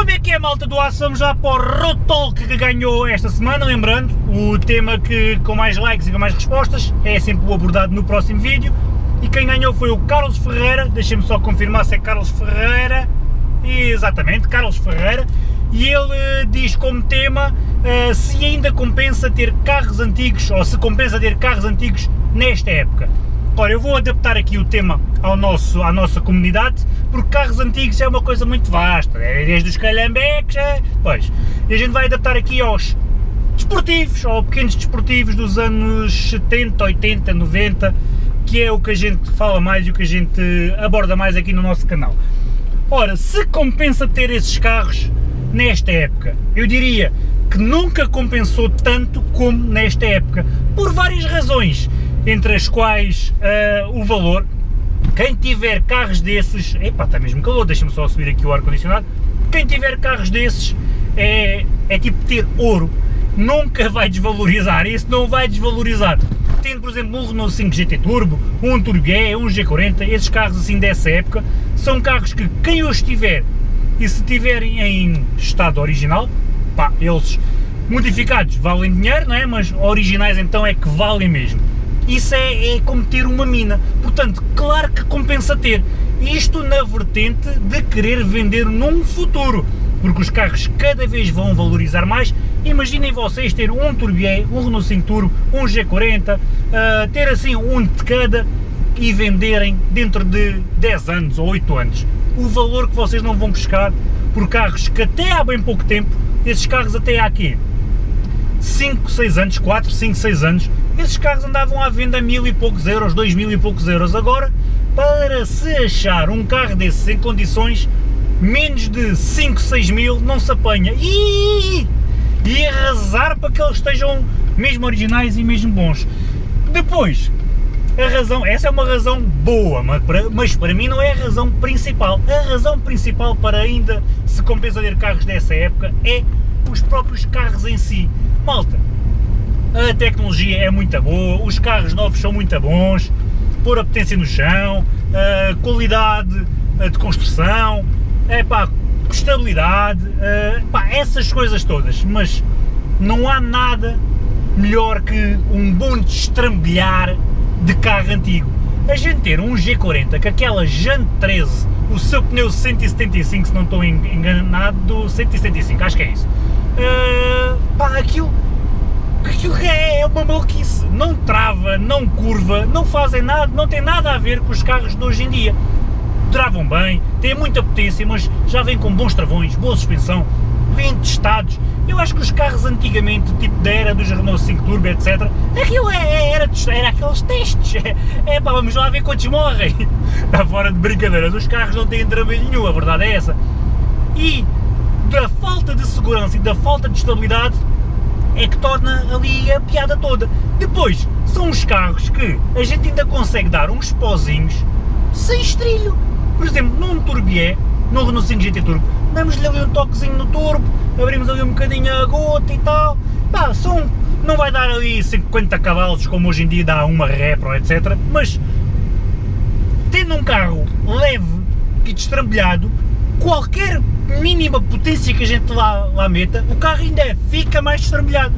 Como é que é malta do aço? Vamos lá para o Road que ganhou esta semana, lembrando, o tema que com mais likes e com mais respostas é sempre o abordado no próximo vídeo e quem ganhou foi o Carlos Ferreira, deixem-me só confirmar se é Carlos Ferreira, exatamente, Carlos Ferreira, e ele uh, diz como tema uh, se ainda compensa ter carros antigos, ou se compensa ter carros antigos nesta época. Ora, eu vou adaptar aqui o tema ao nosso, à nossa comunidade, porque carros antigos é uma coisa muito vasta, é desde os calhambeques, é, pois, e a gente vai adaptar aqui aos desportivos, ou pequenos desportivos dos anos 70, 80, 90, que é o que a gente fala mais e o que a gente aborda mais aqui no nosso canal. Ora, se compensa ter esses carros nesta época? Eu diria que nunca compensou tanto como nesta época, por várias razões, entre as quais uh, o valor. Quem tiver carros desses, epá, está mesmo calor, deixa-me só subir aqui o ar-condicionado, quem tiver carros desses é, é tipo ter ouro, nunca vai desvalorizar, isso não vai desvalorizar tendo, por exemplo, um Renault 5 GT Turbo, um Turbié, um G40, esses carros assim dessa época, são carros que quem os tiver e se tiverem em estado original, pá, eles modificados valem dinheiro, não é? Mas originais então é que valem mesmo. Isso é, é como ter uma mina, portanto, claro que compensa ter. Isto na vertente de querer vender num futuro, porque os carros cada vez vão valorizar mais Imaginem vocês ter um Turbié, um Renault 5 Turbo, um G40, uh, ter assim um de cada e venderem dentro de 10 anos ou 8 anos. O valor que vocês não vão buscar por carros que até há bem pouco tempo, esses carros até há aqui 5, 6 anos, 4, 5, 6 anos, esses carros andavam à venda a mil e poucos euros, dois mil e poucos euros. Agora, para se achar um carro desses em condições, menos de 5, 6 mil não se apanha. Ih! e arrasar para que eles estejam mesmo originais e mesmo bons. Depois, a razão, essa é uma razão boa, mas para, mas para mim não é a razão principal. A razão principal para ainda se compensa ter carros dessa época é os próprios carros em si. Malta, a tecnologia é muito boa, os carros novos são muito bons, pôr a potência no chão, a qualidade de construção, é pá, estabilidade, pá, essas coisas todas, mas não há nada melhor que um bom destrambelhar de carro antigo. A gente ter um G40 com aquela Jante 13, o seu pneu 175, se não estou enganado, 175, acho que é isso. Uh, pá, aquilo, aquilo é, é uma maluquice, não trava, não curva, não fazem nada, não tem nada a ver com os carros de hoje em dia travam bem, têm muita potência, mas já vêm com bons travões, boa suspensão, vêm testados. Eu acho que os carros antigamente, tipo da era dos Renault 5 Turbo, etc, aquilo é, é, era, era aqueles testes. É, é pá, vamos lá ver quantos morrem. Está fora de brincadeiras, os carros não têm trabalho nenhum, a verdade é essa. E da falta de segurança e da falta de estabilidade é que torna ali a piada toda. Depois, são os carros que a gente ainda consegue dar uns pozinhos sem estrilho. Por exemplo, num Turbié, no Renault 5 GT Turbo, damos-lhe ali um toquezinho no turbo, abrimos ali um bocadinho a gota e tal, pá, são, não vai dar ali 50 cavalos como hoje em dia dá uma Repro, etc, mas tendo um carro leve e destrambelhado, qualquer mínima potência que a gente lá, lá meta, o carro ainda fica mais destrambelhado.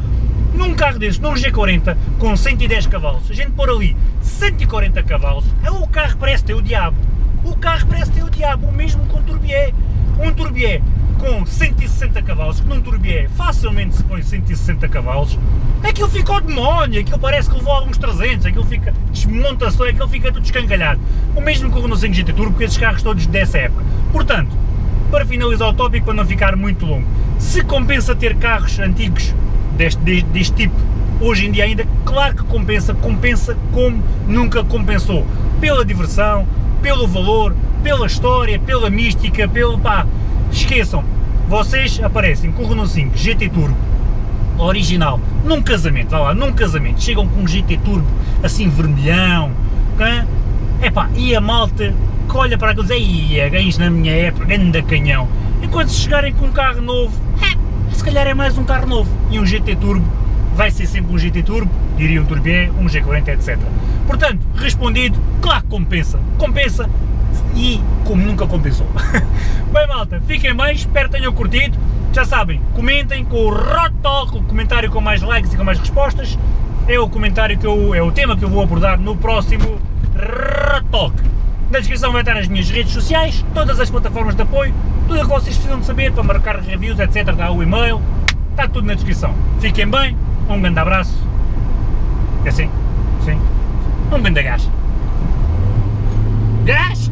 Num carro desse, num G40 com 110 cavalos, a gente pôr ali 140 cavalos, o carro parece ter o diabo o carro parece ter o diabo, o mesmo com o Turbié. Um Turbié com 160 cavalos, que num Turbié facilmente se põe 160 cavalos, aquilo fica ao demónio, aquilo parece que levou alguns 300, aquilo fica, desmonta-se, aquilo fica tudo escangalhado. O mesmo com o Renault 5 GT Turbo, com esses carros todos dessa época. Portanto, para finalizar o tópico, para não ficar muito longo, se compensa ter carros antigos deste, deste, deste tipo, hoje em dia ainda, claro que compensa, compensa como nunca compensou, pela diversão, pelo valor, pela história, pela mística, pelo pá, esqueçam, vocês aparecem com o Renault 5 GT Turbo original, num casamento, vá lá, num casamento, chegam com um GT Turbo assim vermelhão, é pá, e a malta que olha para aqueles, aí ganhos na minha época, grande canhão, enquanto se chegarem com um carro novo, é, se calhar é mais um carro novo, e um GT Turbo vai ser sempre um GT Turbo, diria um Turbié, um G40, etc. Portanto, respondido, claro que compensa, compensa e como nunca compensou. bem malta, fiquem bem, espero que tenham curtido, já sabem, comentem com o Rotalk, o comentário com mais likes e com mais respostas, é o comentário que eu, é o tema que eu vou abordar no próximo Rotalk. Na descrição vai estar as minhas redes sociais, todas as plataformas de apoio, tudo o que vocês precisam de saber para marcar reviews, etc, está o e-mail, está tudo na descrição. Fiquem bem, um grande abraço, é assim, sim, um grande gás. Gás!